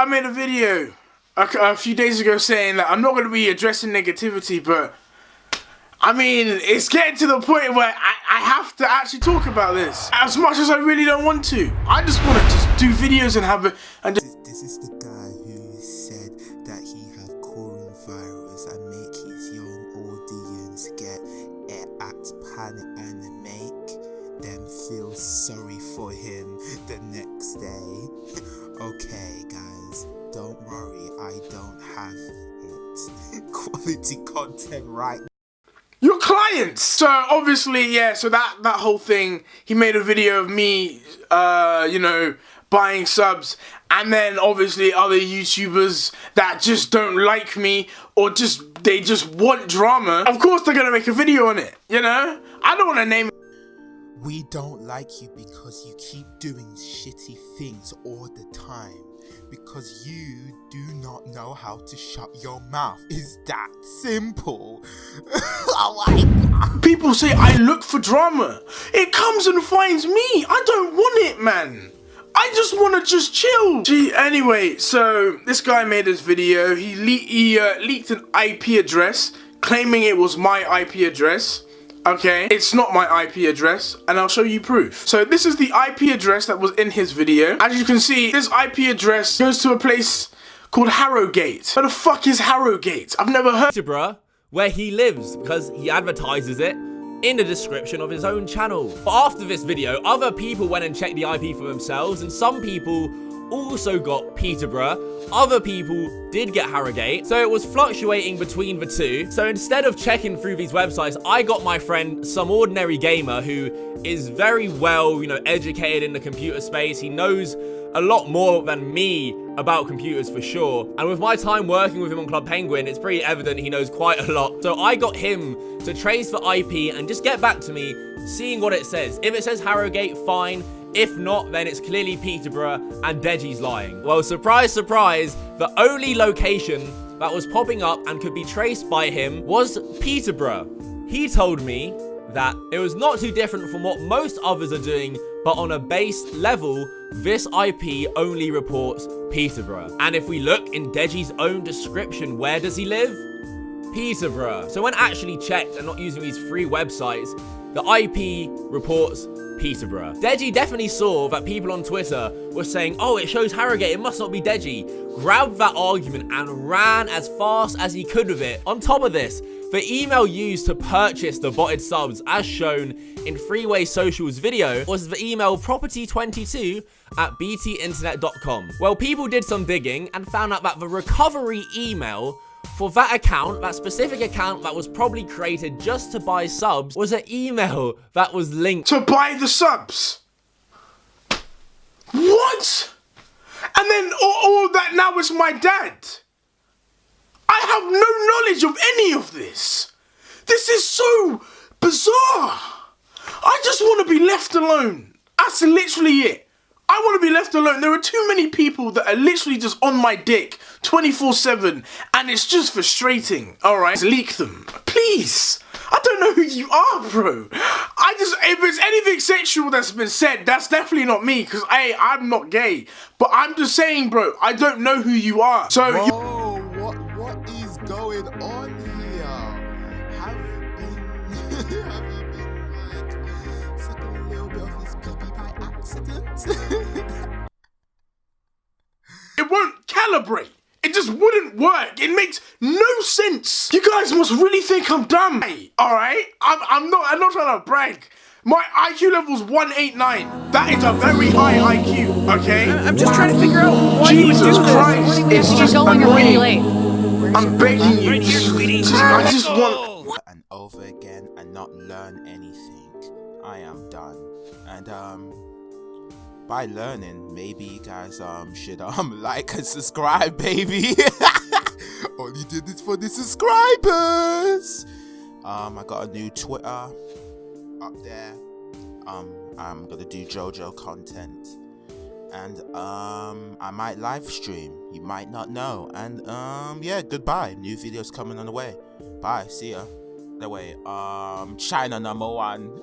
I made a video a, a few days ago saying that I'm not going to be addressing negativity, but I mean, it's getting to the point where I, I have to actually talk about this. As much as I really don't want to. I just want to just do videos and have it and just This is the for him the next day. okay, guys, don't worry, I don't have it. Quality content right your clients. So obviously, yeah. So that that whole thing, he made a video of me, uh, you know, buying subs, and then obviously other YouTubers that just don't like me or just they just want drama. Of course, they're gonna make a video on it. You know, I don't want to name. We don't like you because you keep doing shitty things all the time. Because you do not know how to shut your mouth. Is that simple? oh my god. People say I look for drama. It comes and finds me. I don't want it, man. I just want to just chill. Gee, anyway, so this guy made this video. He, le he uh, leaked an IP address claiming it was my IP address. Okay, it's not my IP address, and I'll show you proof. So this is the IP address that was in his video. As you can see, this IP address goes to a place called Harrogate. Where the fuck is Harrogate? I've never heard- Peterborough, where he lives, because he advertises it in the description of his own channel. But after this video, other people went and checked the IP for themselves, and some people also got Peterborough. Other people did get Harrogate, so it was fluctuating between the two. So instead of checking through these websites, I got my friend, some ordinary gamer who is very well, you know, educated in the computer space. He knows a lot more than me about computers for sure. And with my time working with him on Club Penguin, it's pretty evident he knows quite a lot. So I got him to trace the IP and just get back to me, seeing what it says. If it says Harrogate, fine. If not, then it's clearly Peterborough and Deji's lying. Well, surprise, surprise, the only location that was popping up and could be traced by him was Peterborough. He told me that it was not too different from what most others are doing, but on a base level, this IP only reports Peterborough. And if we look in Deji's own description, where does he live? Peterborough. So when actually checked and not using these free websites, the IP reports Peterborough. Deji definitely saw that people on Twitter were saying, oh, it shows Harrogate, it must not be Deji. Grabbed that argument and ran as fast as he could with it. On top of this, the email used to purchase the botted subs, as shown in Freeway Social's video, was the email property22 at btinternet.com. Well, people did some digging and found out that the recovery email for that account, that specific account that was probably created just to buy subs, was an email that was linked to buy the subs. What? And then all, all that now is my dad. I have no knowledge of any of this. This is so bizarre. I just want to be left alone. That's literally it. I want to be left alone. There are too many people that are literally just on my dick 24-7 and it's just frustrating. Alright, leak them. Please. I don't know who you are, bro. I just, if it's anything sexual that's been said, that's definitely not me because, hey, I'm not gay. But I'm just saying, bro, I don't know who you are. So, Whoa, you what what is going on here? Have you been have you been like sucking a little bit of his pee by accident? it won't calibrate. It just wouldn't work. It makes no sense. You guys must really think I'm dumb. Hey, all right? I'm, I'm not. I'm not trying to brag. My IQ level's 189. That is a very high IQ. Okay. I'm just trying to figure out why Jesus you would do this. Christ! It's You're just going annoying. really late. I'm begging you. Right here, sweetie. Just- I just want. and over again and not learn anything. I am done. And um by learning, maybe you guys um should um like and subscribe, baby. Only did this for the subscribers. Um I got a new Twitter up there. Um I'm gonna do JoJo content. And um I might live stream. You might not know. And um yeah, goodbye. New videos coming on the way. Bye. See ya. The way. Um China number one.